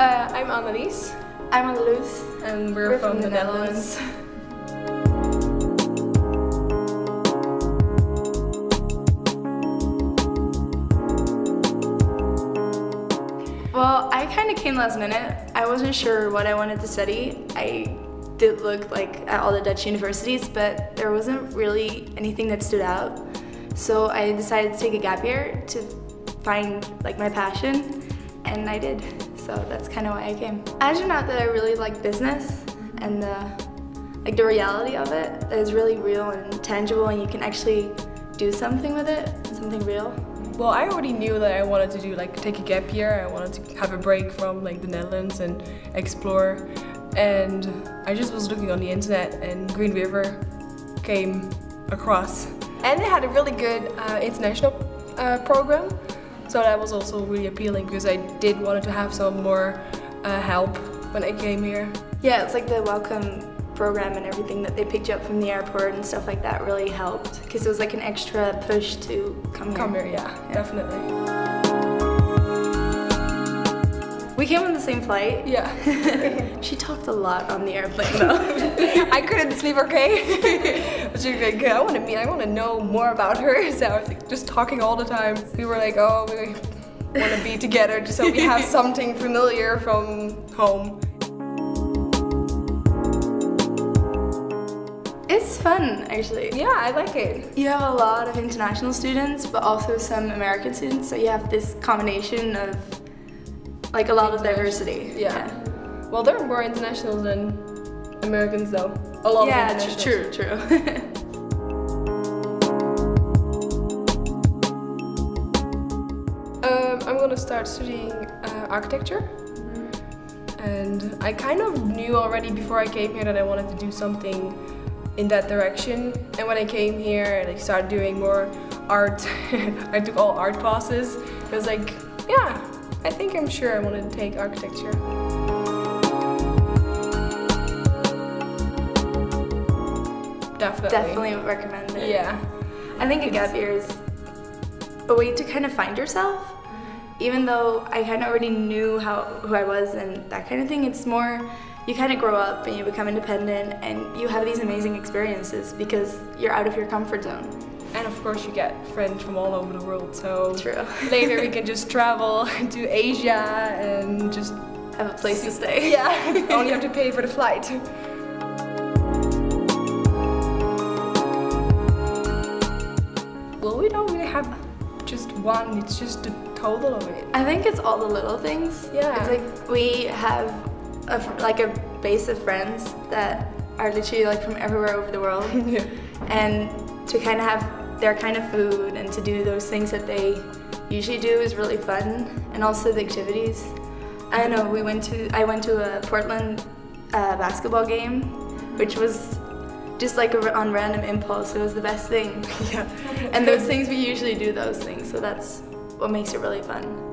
Uh, I'm Annelies. I'm Annelies. And we're, We're from, from the, the Netherlands. Well, I kind of came last minute. I wasn't sure what I wanted to study. I did look like at all the Dutch universities, but there wasn't really anything that stood out. So I decided to take a gap year to find like my passion, and I did. So that's kind of why I came. I turned out that I really like business and the like the reality of it is really real and tangible, and you can actually do something with it, something real. Well, I already knew that I wanted to do like take a gap year. I wanted to have a break from like the Netherlands and explore. And I just was looking on the internet, and Green River came across, and they had a really good uh, international uh, program. So that was also really appealing because I did wanted to have some more uh, help when I came here. Yeah, it's like the welcome program and everything that they picked you up from the airport and stuff like that really helped because it was like an extra push to come here. Come here, yeah, definitely. We came on the same flight. Yeah. she talked a lot on the airplane though. I couldn't sleep okay. but she was like, I want to meet, I want to know more about her. So I was like, just talking all the time. We were like, oh, we want to be together just so we have something familiar from home. It's fun, actually. Yeah, I like it. You have a lot of international students, but also some American students, so you have this combination of like a lot of diversity. Yeah. Well, there are more internationals than Americans, though. A lot yeah, of internationals. true, true. Um, I'm gonna start studying uh, architecture. And I kind of knew already before I came here that I wanted to do something in that direction. And when I came here and I started doing more art, I took all art classes. It was like, yeah, I think I'm sure I wanted to take architecture. Definitely. Definitely recommend it. Yeah. I think a gap year is a way to kind of find yourself. Mm-hmm. Even though I kind of already knew how who I was and that kind of thing, it's more you kind of grow up and you become independent and you have these amazing experiences because you're out of your comfort zone. And of course you get friends from all over the world, so True. later we can just travel to Asia and just Have a place to stay. yeah, only have to pay for the flight. Well, we don't really have just one, it's just the total of it. I think it's all the little things. Yeah. It's like we have a, like a base of friends that are literally like from everywhere over the world. Yeah. and to kind of have their kind of food and to do those things that they usually do is really fun and also the activities. I know we went to i went to a portland uh, basketball game which was just like a, on random impulse. It was the best thing. Yeah. and those things we usually do those things so that's what makes it really fun